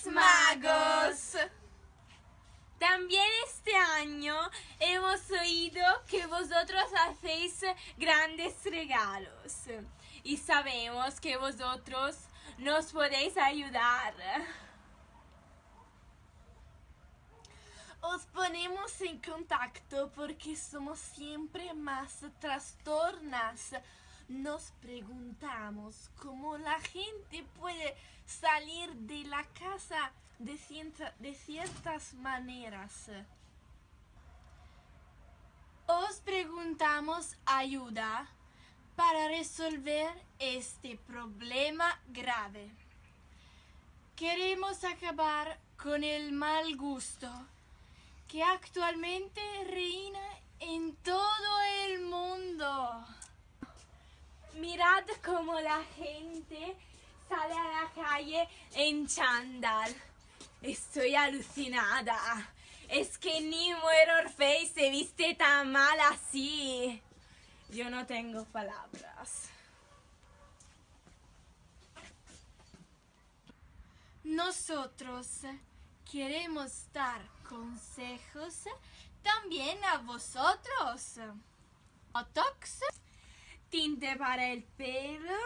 Reyes Magos. También este año hemos oído que vosotros hacéis grandes regalos y sabemos que vosotros nos podéis ayudar. Os ponemos en contacto porque somos siempre más trastornas. Nos preguntamos cómo la gente puede salir de la casa de, cierta- de ciertas maneras. Os preguntamos ayuda para resolver este problema grave. Queremos acabar con el mal gusto que actualmente reina en todo el mundo. Mirad cómo la gente sale a la calle en chándal. Estoy alucinada. Es que ni Mirror Face se viste tan mal así. Yo no tengo palabras. Nosotros queremos dar consejos también a vosotros. Otox, Tinte para el pelo.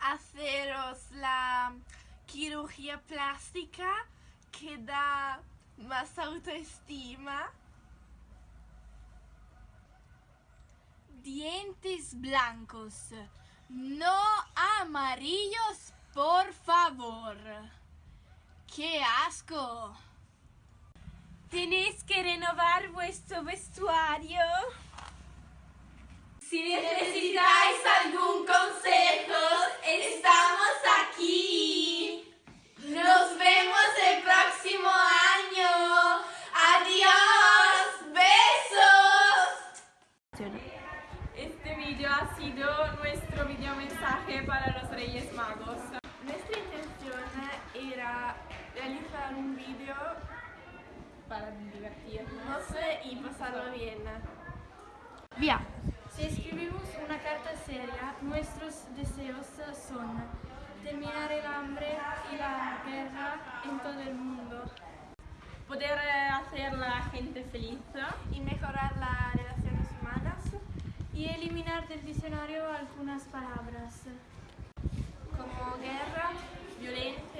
Haceros la cirugía plástica que da más autoestima. dientes blancos, no amarillos, por favor. ¡Qué asco! Tenéis que renovar Este vídeo ha sido nuestro video mensaje para los Reyes Magos. Nuestra intención era realizar un vídeo Para divertirnos. y pasarlo bien. Via. Si escribimos una carta seria, nuestros deseos son terminar el hambre y la guerra en todo el mundo. Poder hacer la gente y eliminar del diccionario algunas palabras como guerra, violencia,